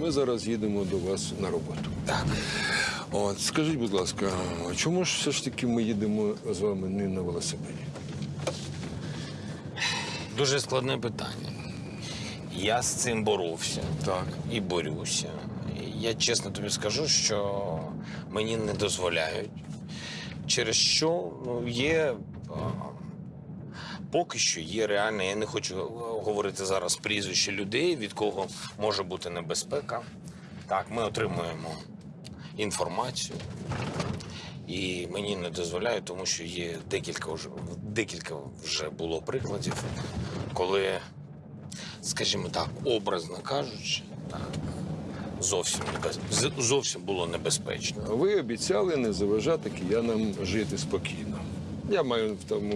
ми зараз їдемо до вас на роботу. Так. От, скажіть, будь ласка, чому ж все ж таки ми їдемо з вами не на велосипеді? Дуже складне питання. Я з цим боровся Так. і борюся. Я чесно тобі скажу, що мені не дозволяють. Через що ну, є. а, Поки що є реально, я не хочу говорити зараз прізвище людей, від кого може бути небезпека. Так, ми отримуємо інформацію, і мені не дозволяють, тому що є декілька вже декілька вже було прикладів, коли, скажімо так, образно кажучи, так, зовсім зовсім було небезпечно. Ви обіцяли не заважати киянам жити спокійно. Я маю в тому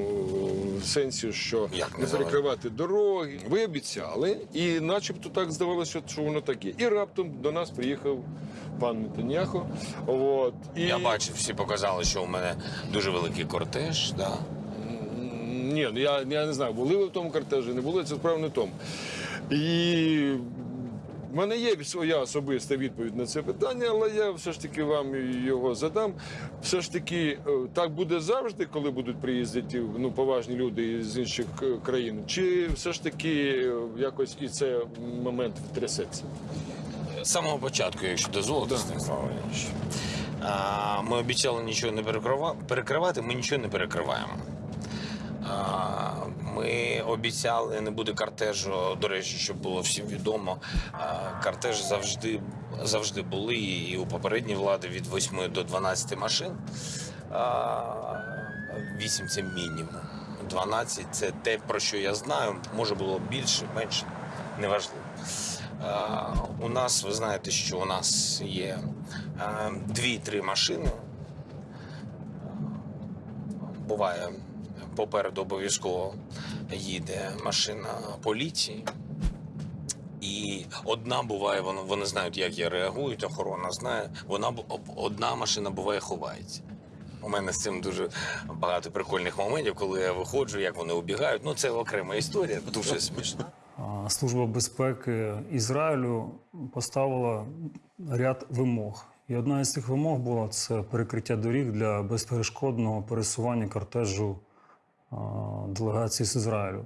сенсі, що Як не не перекривати дороги. Ви обіцяли, і начебто так здавалося, що воно так є. І раптом до нас приїхав пан Нетаньяхо. От, і... Я бачив, всі показали, що у мене дуже великий кортеж. Да? Ні, ну я, я не знаю, були ви в тому кортежі, не були, це справа не в тому. І в мене є своя особиста відповідь на це питання, але я все ж таки вам його задам. Все ж таки, е, так буде завжди, коли будуть приїздити ну, поважні люди з інших е, країн, чи все ж таки е, якось і це момент втрясеться? З самого початку, якщо дозволите, Станіслав Іванович. Ми обіцяли нічого не перекривати, ми нічого не перекриваємо. Ми обіцяли, не буде кортежу. До речі, щоб було всім відомо. Кортеж завжди, завжди були і у попередній влади від 8 до 12 машин. А, 8 це мінімум. 12 це те, про що я знаю. Може було більше, менше, неважливо. У нас, ви знаєте, що у нас є е, дві-три машини. Буває, попереду обов'язково їде машина поліції. І одна буває, вони, вони знають, як я реагую, охорона знає. Вона одна машина буває ховається. У мене з цим дуже багато прикольних моментів, коли я виходжу, як вони убігають. Ну, це окрема історія, дуже смішно. Служба безпеки Ізраїлю поставила ряд вимог. І одна із цих вимог була це перекриття доріг для безперешкодного пересування кортежу делегації з Ізраїлю.